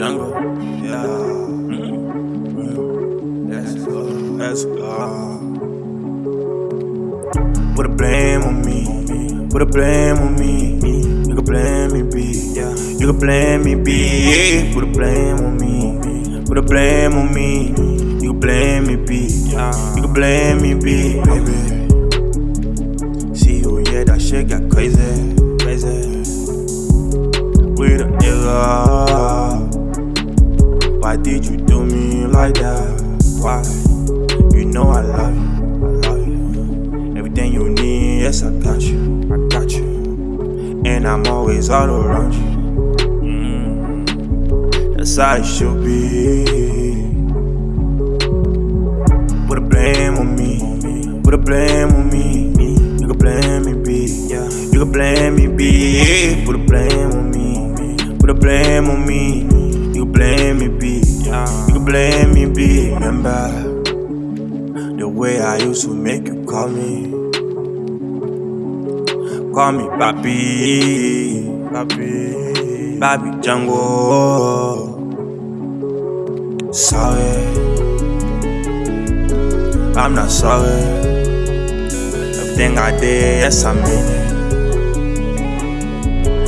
jungle. Yeah. Mm-hmm. Let's go. Put a blame on me. Put a blame on me. You can blame me, B. You can blame me, B. Put a blame on me. Put a blame on me. You can blame me, B. You can blame me, B. Baby. See, oh yeah, that shit got crazy. Crazy. With a nigga. Did you do me like that? Why? You know I love you, I love you. Everything you need, yes, I got you, I got you. And I'm always all around you. Mm, that's how it should be. Put a blame on me, put a blame on me. You can blame me, B. Yeah. You can blame me, B. Put a blame on me, put a blame on me. Blame me, B. Remember the way I used to make you call me. Call me Papi, Papi, Papi Django. Sorry, I'm not sorry. Everything I did, yes, I mean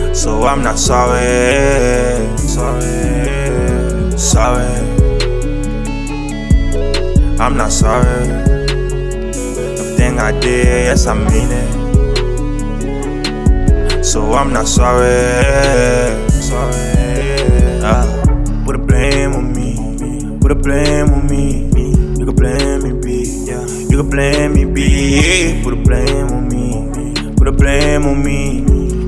it. So I'm not sorry, sorry, sorry. I'm not sorry. Everything I did, yes, I mean it. So I'm not sorry, sorry. Ah, put a blame on me, put a blame on me. You can blame me, B. Yeah, you can blame me, B. Put a blame on me, put a blame on me.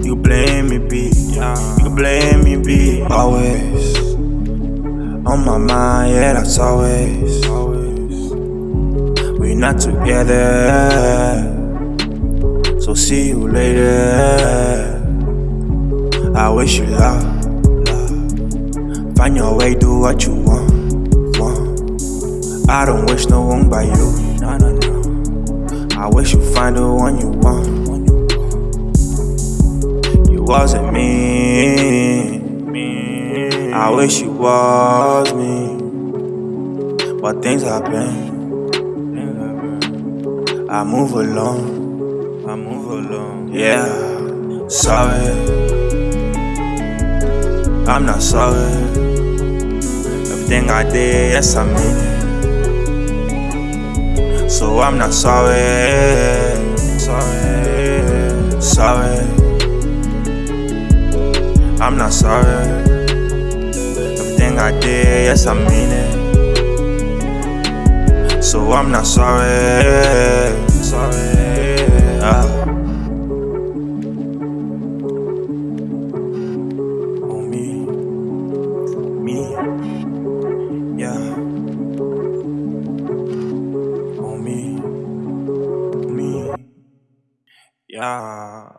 You can blame me, B. Yeah, you can blame me, B. Always on my mind, yeah, that's always. Always, we not together. So see you later. I wish you love. Find your way, do what you want. I don't wish no one by you. I wish you find the one you want. You wasn't me. I wish you was me. But things happen. I move along. I move along. Yeah, sorry. I'm not sorry. Everything I did, yes, I mean it. So I'm not sorry. Sorry. Sorry. I'm not sorry. Everything I did, yes, I mean it. So I'm not sorry. yeah.